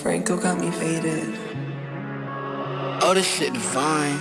Franco got me faded. Oh, this shit divine.